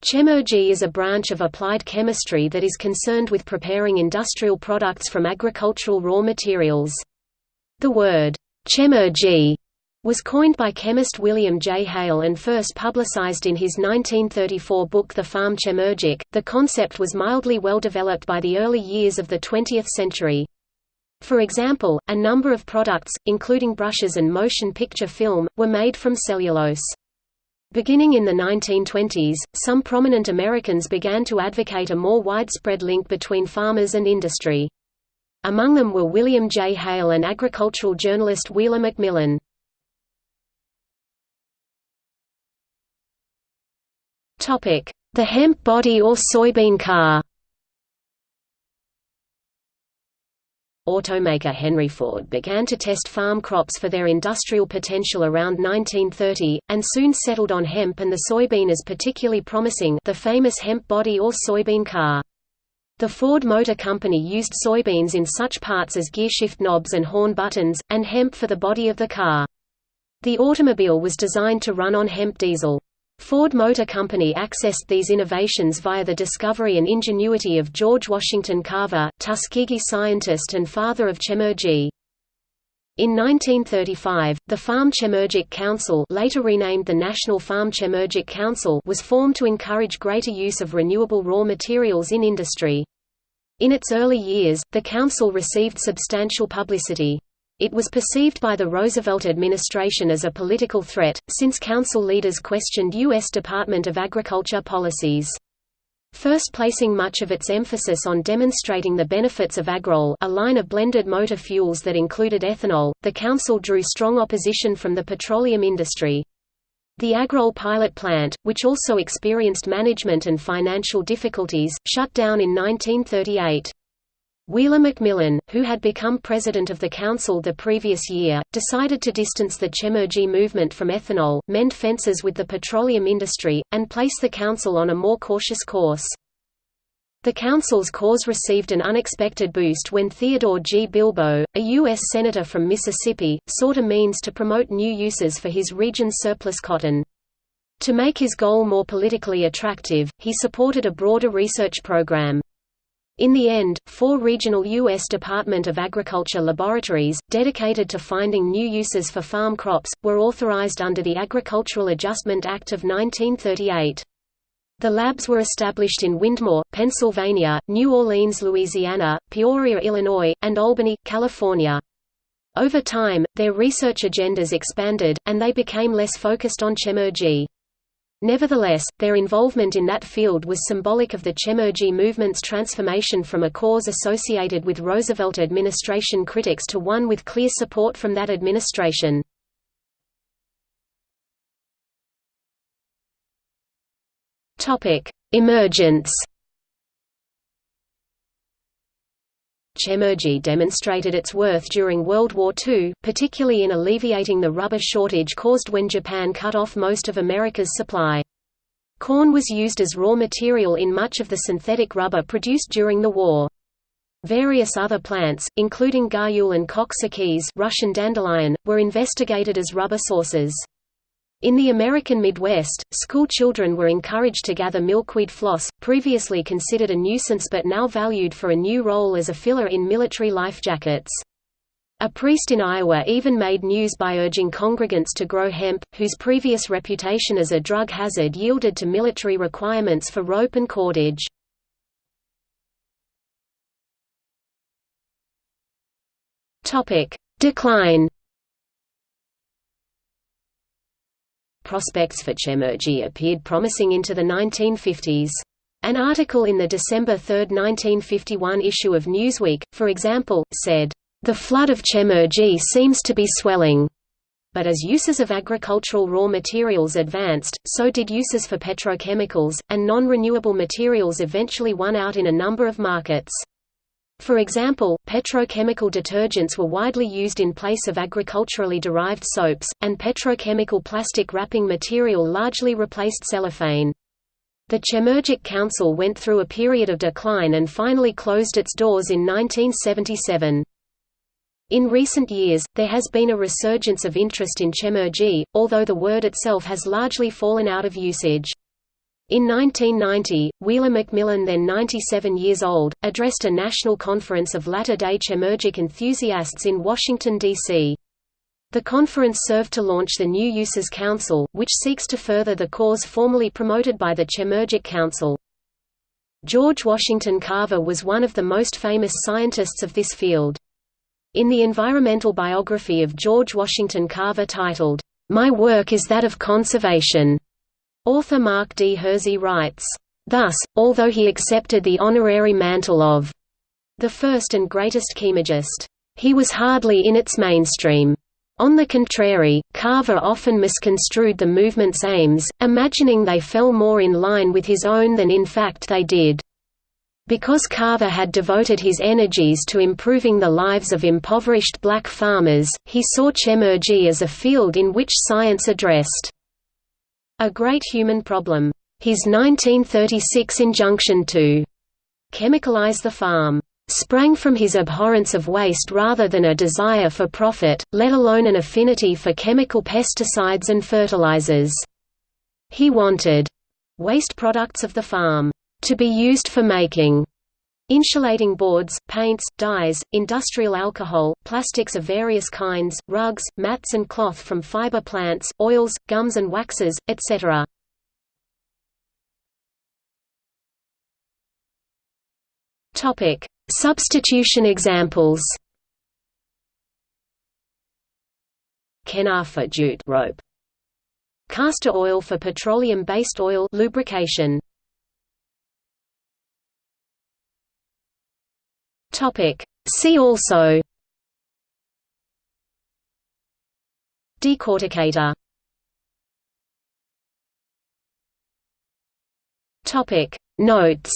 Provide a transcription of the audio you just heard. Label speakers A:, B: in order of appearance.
A: Chemurgy is a branch of applied chemistry that is concerned with preparing industrial products from agricultural raw materials. The word, chemurgy, was coined by chemist William J. Hale and first publicized in his 1934 book The Farm Chemurgic. The concept was mildly well developed by the early years of the 20th century. For example, a number of products, including brushes and motion picture film, were made from cellulose. Beginning in the 1920s, some prominent Americans began to advocate a more widespread link between farmers and industry. Among them were William J. Hale and agricultural journalist Wheeler McMillan. The hemp body or soybean car automaker Henry Ford began to test farm crops for their industrial potential around 1930, and soon settled on hemp and the soybean as particularly promising the famous hemp body or soybean car. The Ford Motor Company used soybeans in such parts as gearshift knobs and horn buttons, and hemp for the body of the car. The automobile was designed to run on hemp diesel. Ford Motor Company accessed these innovations via the discovery and ingenuity of George Washington Carver, Tuskegee scientist and father of chemurgy. In 1935, the Farm Chemurgic Council later renamed the National Farm Chemurgic Council was formed to encourage greater use of renewable raw materials in industry. In its early years, the council received substantial publicity. It was perceived by the Roosevelt administration as a political threat, since council leaders questioned U.S. Department of Agriculture policies. First placing much of its emphasis on demonstrating the benefits of Agrol a line of blended motor fuels that included ethanol, the council drew strong opposition from the petroleum industry. The Agrol pilot plant, which also experienced management and financial difficulties, shut down in 1938. Wheeler McMillan, who had become president of the council the previous year, decided to distance the Chemurgy movement from ethanol, mend fences with the petroleum industry, and place the council on a more cautious course. The council's cause received an unexpected boost when Theodore G. Bilbo, a U.S. Senator from Mississippi, sought a means to promote new uses for his region's surplus cotton. To make his goal more politically attractive, he supported a broader research program. In the end, four regional U.S. Department of Agriculture laboratories, dedicated to finding new uses for farm crops, were authorized under the Agricultural Adjustment Act of 1938. The labs were established in Wyndmoor, Pennsylvania, New Orleans, Louisiana, Peoria, Illinois, and Albany, California. Over time, their research agendas expanded, and they became less focused on chemurgy. Nevertheless, their involvement in that field was symbolic of the Chemurgy movement's transformation from a cause associated with Roosevelt administration critics to one with clear support from that administration. Emergence Chemurgy demonstrated its worth during World War II, particularly in alleviating the rubber shortage caused when Japan cut off most of America's supply. Corn was used as raw material in much of the synthetic rubber produced during the war. Various other plants, including guayule and kok-saghyz Russian dandelion, were investigated as rubber sources. In the American Midwest, school children were encouraged to gather milkweed floss, previously considered a nuisance but now valued for a new role as a filler in military life jackets. A priest in Iowa even made news by urging congregants to grow hemp, whose previous reputation as a drug hazard yielded to military requirements for rope and cordage. Decline prospects for Chemurgy appeared promising into the 1950s. An article in the December 3, 1951 issue of Newsweek, for example, said, "...the flood of Chemurgy seems to be swelling." But as uses of agricultural raw materials advanced, so did uses for petrochemicals, and non-renewable materials eventually won out in a number of markets. For example, petrochemical detergents were widely used in place of agriculturally derived soaps, and petrochemical plastic wrapping material largely replaced cellophane. The Chemurgic Council went through a period of decline and finally closed its doors in 1977. In recent years, there has been a resurgence of interest in chemurgy, although the word itself has largely fallen out of usage. In 1990, Wheeler McMillan then 97 years old, addressed a national conference of Latter-day Chemurgic enthusiasts in Washington, D.C. The conference served to launch the New Uses Council, which seeks to further the cause formerly promoted by the Chemurgic Council. George Washington Carver was one of the most famous scientists of this field. In the environmental biography of George Washington Carver titled, My Work is That of Conservation, author Mark D. Hersey writes, Thus, although he accepted the honorary mantle of the first and greatest chemurgist, he was hardly in its mainstream. On the contrary, Carver often misconstrued the movement's aims, imagining they fell more in line with his own than in fact they did. Because Carver had devoted his energies to improving the lives of impoverished black farmers, he saw chemurgy as a field in which science addressed a great human problem. His 1936 injunction to chemicalize the farm sprang from his abhorrence of waste rather than a desire for profit, let alone an affinity for chemical pesticides and fertilizers. He wanted waste products of the farm to be used for making insulating boards, paints, dyes, industrial alcohol, plastics of various kinds, rugs, mats and cloth from fiber plants, oils, gums and waxes, etc. Topic: Substitution examples Kenaf for jute rope. Castor oil for petroleum-based oil lubrication. Topic. See also Decorticator. Topic. Notes